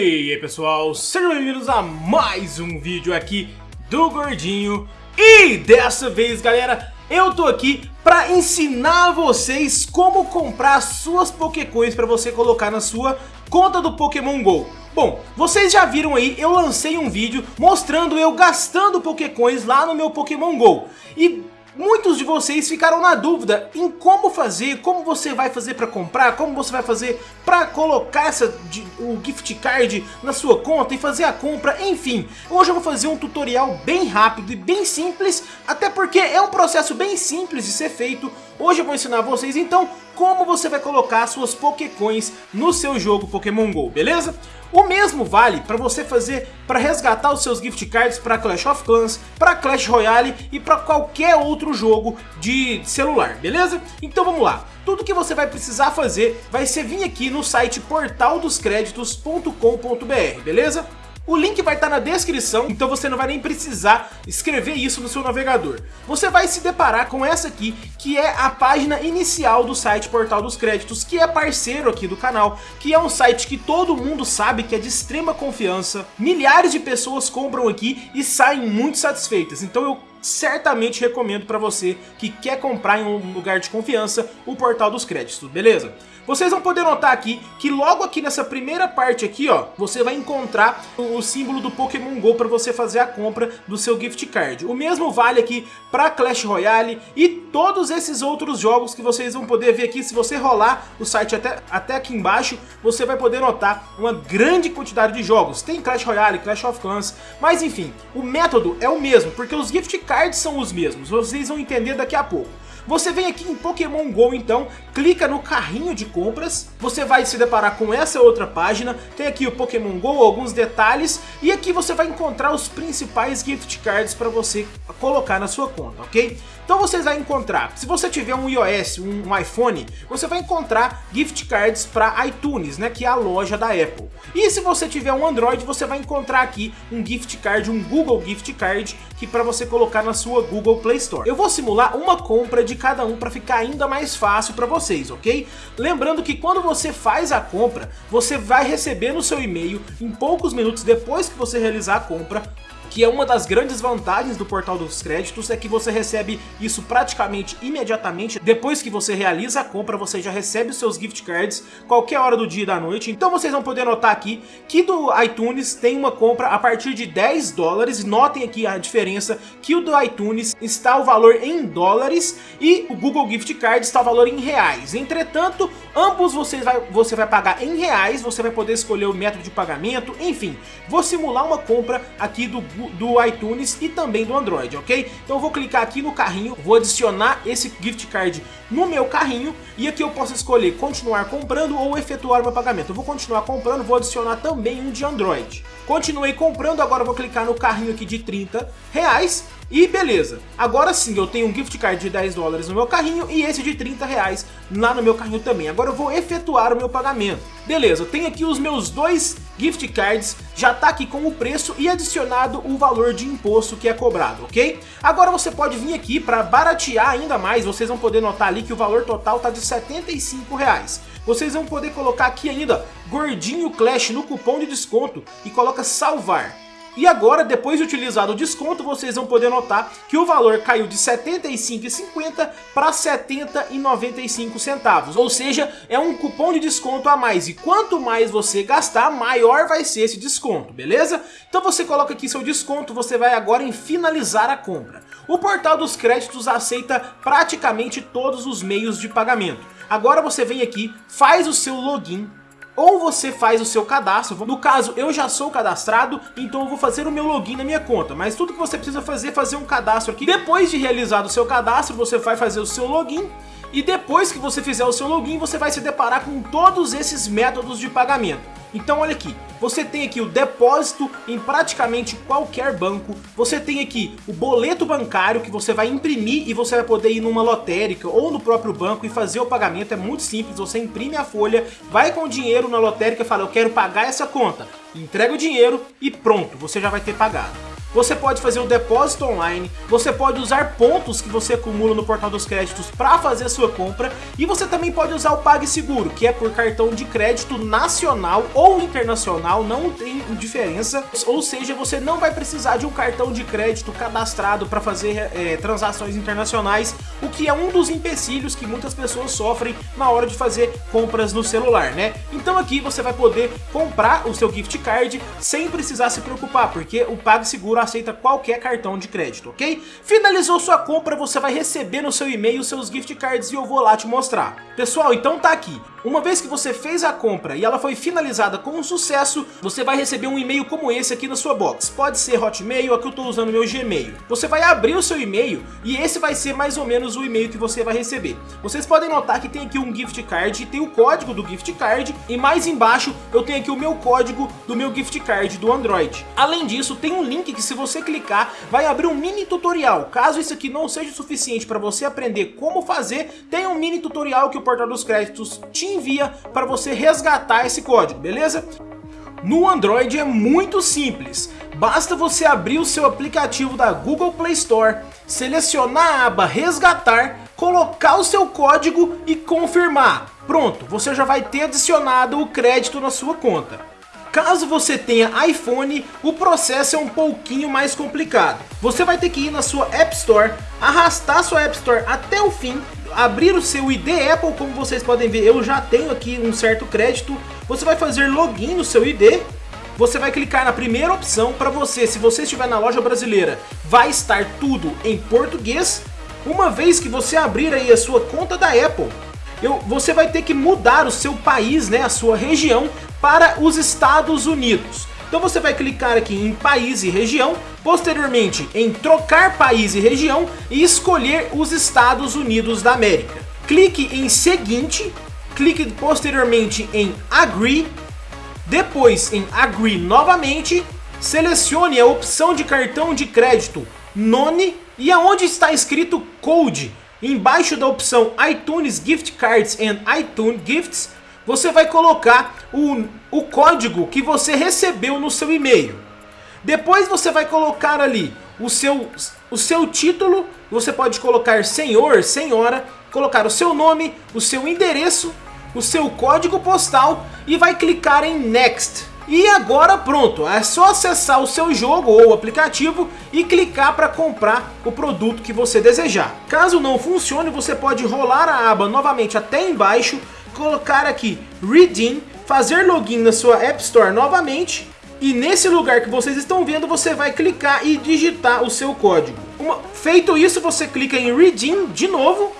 E aí pessoal, sejam bem-vindos a mais um vídeo aqui do Gordinho. E dessa vez galera, eu tô aqui para ensinar vocês como comprar suas Pokécoins para você colocar na sua conta do Pokémon GO. Bom, vocês já viram aí, eu lancei um vídeo mostrando eu gastando Pokécoins lá no meu Pokémon GO. E Muitos de vocês ficaram na dúvida em como fazer, como você vai fazer para comprar, como você vai fazer para colocar essa, o gift card na sua conta e fazer a compra, enfim. Hoje eu vou fazer um tutorial bem rápido e bem simples, até porque é um processo bem simples de ser feito. Hoje eu vou ensinar vocês então como você vai colocar suas Pokécoins no seu jogo Pokémon GO, beleza? O mesmo vale para você fazer para resgatar os seus gift cards para Clash of Clans, para Clash Royale e para qualquer outro jogo de celular, beleza? Então vamos lá. Tudo que você vai precisar fazer vai ser vir aqui no site portaldoscreditos.com.br, beleza? O link vai estar na descrição, então você não vai nem precisar escrever isso no seu navegador. Você vai se deparar com essa aqui, que é a página inicial do site Portal dos Créditos, que é parceiro aqui do canal, que é um site que todo mundo sabe que é de extrema confiança. Milhares de pessoas compram aqui e saem muito satisfeitas, então eu certamente recomendo para você que quer comprar em um lugar de confiança o Portal dos Créditos, beleza? Vocês vão poder notar aqui que logo aqui nessa primeira parte aqui, ó, você vai encontrar o símbolo do Pokémon GO para você fazer a compra do seu gift card. O mesmo vale aqui para Clash Royale e todos esses outros jogos que vocês vão poder ver aqui. Se você rolar o site até, até aqui embaixo, você vai poder notar uma grande quantidade de jogos. Tem Clash Royale, Clash of Clans, mas enfim, o método é o mesmo, porque os gift cards são os mesmos. Vocês vão entender daqui a pouco. Você vem aqui em Pokémon GO então, clica no carrinho de compras, você vai se deparar com essa outra página, tem aqui o Pokémon GO, alguns detalhes, e aqui você vai encontrar os principais gift cards para você colocar na sua conta, ok? Então você vai encontrar, se você tiver um iOS, um, iPhone, você vai encontrar gift cards para iTunes, né, que é a loja da Apple. E se você tiver um Android, você vai encontrar aqui um gift card, um Google Gift Card, que para você colocar na sua Google Play Store. Eu vou simular uma compra de cada um para ficar ainda mais fácil para vocês, ok? Lembrando que quando você faz a compra, você vai receber no seu e-mail, em poucos minutos depois que você realizar a compra, que é uma das grandes vantagens do portal dos créditos, é que você recebe isso praticamente imediatamente, depois que você realiza a compra, você já recebe os seus gift cards qualquer hora do dia e da noite, então vocês vão poder notar aqui que do iTunes tem uma compra a partir de 10 dólares, notem aqui a diferença que o do iTunes está o valor em dólares e o Google Gift Card está o valor em reais, entretanto, ambos vocês vai, você vai pagar em reais, você vai poder escolher o método de pagamento, enfim, vou simular uma compra aqui do do iTunes e também do Android, ok? Então eu vou clicar aqui no carrinho, vou adicionar esse gift card no meu carrinho e aqui eu posso escolher continuar comprando ou efetuar meu pagamento. Eu vou continuar comprando, vou adicionar também um de Android. Continuei comprando, agora vou clicar no carrinho aqui de 30 reais e beleza, agora sim eu tenho um gift card de 10 dólares no meu carrinho e esse de 30 reais lá no meu carrinho também. Agora eu vou efetuar o meu pagamento. Beleza, eu tenho aqui os meus dois gift cards, já tá aqui com o preço e adicionado o valor de imposto que é cobrado, ok? Agora você pode vir aqui para baratear ainda mais, vocês vão poder notar ali que o valor total tá de 75 reais. Vocês vão poder colocar aqui ainda Gordinho Clash no cupom de desconto e coloca salvar. E agora, depois de utilizado o desconto, vocês vão poder notar que o valor caiu de R$ 75,50 para R$ 70,95 centavos. Ou seja, é um cupom de desconto a mais. E quanto mais você gastar, maior vai ser esse desconto, beleza? Então você coloca aqui seu desconto, você vai agora em finalizar a compra. O portal dos créditos aceita praticamente todos os meios de pagamento. Agora você vem aqui, faz o seu login ou você faz o seu cadastro, no caso eu já sou cadastrado, então eu vou fazer o meu login na minha conta, mas tudo que você precisa fazer é fazer um cadastro aqui, depois de realizado o seu cadastro você vai fazer o seu login e depois que você fizer o seu login você vai se deparar com todos esses métodos de pagamento. Então olha aqui, você tem aqui o depósito em praticamente qualquer banco, você tem aqui o boleto bancário que você vai imprimir e você vai poder ir numa lotérica ou no próprio banco e fazer o pagamento, é muito simples, você imprime a folha, vai com o dinheiro na lotérica e fala eu quero pagar essa conta, entrega o dinheiro e pronto, você já vai ter pagado. Você pode fazer o depósito online, você pode usar pontos que você acumula no portal dos créditos para fazer a sua compra e você também pode usar o PagSeguro, que é por cartão de crédito nacional ou internacional, não tem diferença, ou seja, você não vai precisar de um cartão de crédito cadastrado para fazer é, transações internacionais, o que é um dos empecilhos que muitas pessoas sofrem na hora de fazer compras no celular, né? Então aqui você vai poder comprar o seu gift card sem precisar se preocupar, porque o PagSeguro aceita qualquer cartão de crédito, ok? Finalizou sua compra, você vai receber no seu e-mail seus gift cards e eu vou lá te mostrar. Pessoal, então tá aqui. Uma vez que você fez a compra e ela foi finalizada com um sucesso, você vai receber um e-mail como esse aqui na sua box. Pode ser Hotmail, aqui eu estou usando meu Gmail. Você vai abrir o seu e-mail e esse vai ser mais ou menos o e-mail que você vai receber. Vocês podem notar que tem aqui um gift card, tem o código do gift card e mais embaixo eu tenho aqui o meu código do meu gift card do Android. Além disso, tem um link que se você clicar vai abrir um mini tutorial. Caso isso aqui não seja suficiente para você aprender como fazer, tem um mini tutorial que o Portal dos Créditos te envia para você resgatar esse código, beleza? No Android é muito simples, basta você abrir o seu aplicativo da Google Play Store, selecionar a aba resgatar, colocar o seu código e confirmar. Pronto, você já vai ter adicionado o crédito na sua conta. Caso você tenha iPhone, o processo é um pouquinho mais complicado. Você vai ter que ir na sua App Store, arrastar sua App Store até o fim abrir o seu ID Apple, como vocês podem ver, eu já tenho aqui um certo crédito. Você vai fazer login no seu ID, você vai clicar na primeira opção para você, se você estiver na loja brasileira, vai estar tudo em português. Uma vez que você abrir aí a sua conta da Apple, eu, você vai ter que mudar o seu país, né, a sua região, para os Estados Unidos. Então você vai clicar aqui em país e região, posteriormente em trocar país e região e escolher os Estados Unidos da América. Clique em seguinte, clique posteriormente em agree, depois em agree novamente, selecione a opção de cartão de crédito None e aonde está escrito Code, embaixo da opção iTunes Gift Cards and iTunes Gifts, você vai colocar o, o código que você recebeu no seu e-mail. Depois você vai colocar ali o seu, o seu título, você pode colocar senhor, senhora, colocar o seu nome, o seu endereço, o seu código postal e vai clicar em Next. E agora pronto, é só acessar o seu jogo ou aplicativo e clicar para comprar o produto que você desejar. Caso não funcione, você pode rolar a aba novamente até embaixo colocar aqui Redeem, fazer login na sua App Store novamente e nesse lugar que vocês estão vendo, você vai clicar e digitar o seu código. Uma, feito isso, você clica em Redeem de novo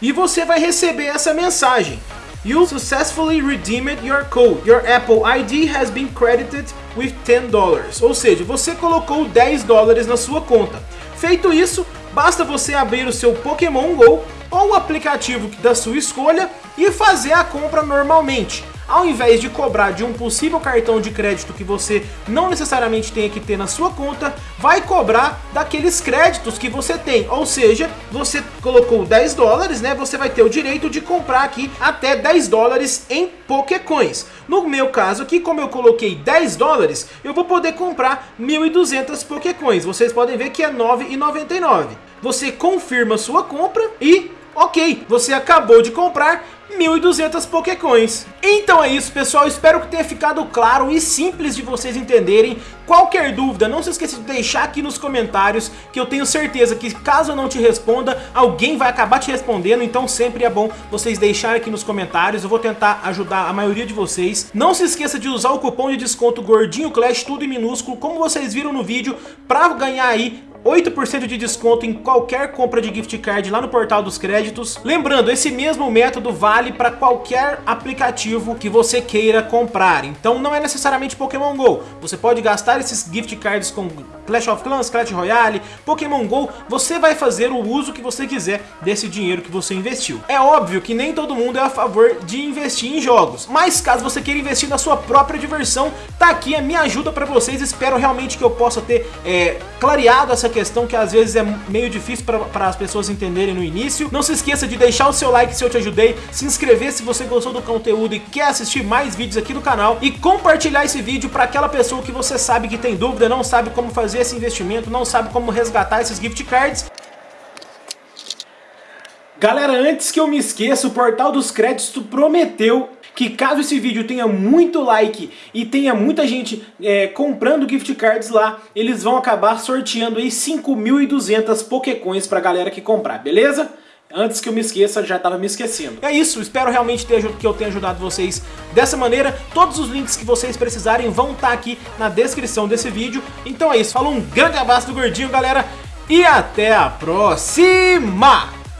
e você vai receber essa mensagem. You successfully redeemed your code. Your Apple ID has been credited with 10 dollars. Ou seja, você colocou 10 dólares na sua conta. Feito isso, basta você abrir o seu Pokémon GO ou o aplicativo da sua escolha e fazer a compra normalmente. Ao invés de cobrar de um possível cartão de crédito que você não necessariamente tenha que ter na sua conta, vai cobrar daqueles créditos que você tem. Ou seja, você colocou 10 dólares, né? Você vai ter o direito de comprar aqui até 10 dólares em Pokécoins. No meu caso aqui, como eu coloquei 10 dólares, eu vou poder comprar 1.200 Pokécoins. Vocês podem ver que é 9,99. Você confirma sua compra e Ok, você acabou de comprar 1.200 Pokécoins. Então é isso, pessoal. Espero que tenha ficado claro e simples de vocês entenderem. Qualquer dúvida, não se esqueça de deixar aqui nos comentários, que eu tenho certeza que caso eu não te responda, alguém vai acabar te respondendo. Então sempre é bom vocês deixarem aqui nos comentários. Eu vou tentar ajudar a maioria de vocês. Não se esqueça de usar o cupom de desconto Gordinho Clash, tudo em minúsculo, como vocês viram no vídeo, para ganhar aí 8% de desconto em qualquer compra de gift card lá no portal dos créditos. Lembrando, esse mesmo método vale para qualquer aplicativo que você queira comprar. Então não é necessariamente Pokémon GO. Você pode gastar esses gift cards com Clash of Clans, Clash Royale, Pokémon GO. Você vai fazer o uso que você quiser desse dinheiro que você investiu. É óbvio que nem todo mundo é a favor de investir em jogos. Mas caso você queira investir na sua própria diversão, tá aqui a minha ajuda para vocês. Espero realmente que eu possa ter é, clareado essa questão que às vezes é meio difícil para as pessoas entenderem no início. Não se esqueça de deixar o seu like se eu te ajudei, se inscrever se você gostou do conteúdo e quer assistir mais vídeos aqui no canal e compartilhar esse vídeo para aquela pessoa que você sabe que tem dúvida, não sabe como fazer esse investimento, não sabe como resgatar esses gift cards. Galera, antes que eu me esqueça, o Portal dos Créditos prometeu que caso esse vídeo tenha muito like e tenha muita gente é, comprando gift cards lá, eles vão acabar sorteando aí 5.200 Pokécoins pra galera que comprar, beleza? Antes que eu me esqueça, já estava me esquecendo. É isso, espero realmente ter, que eu tenha ajudado vocês dessa maneira. Todos os links que vocês precisarem vão estar tá aqui na descrição desse vídeo. Então é isso, falou um grande abraço do Gordinho, galera, e até a próxima!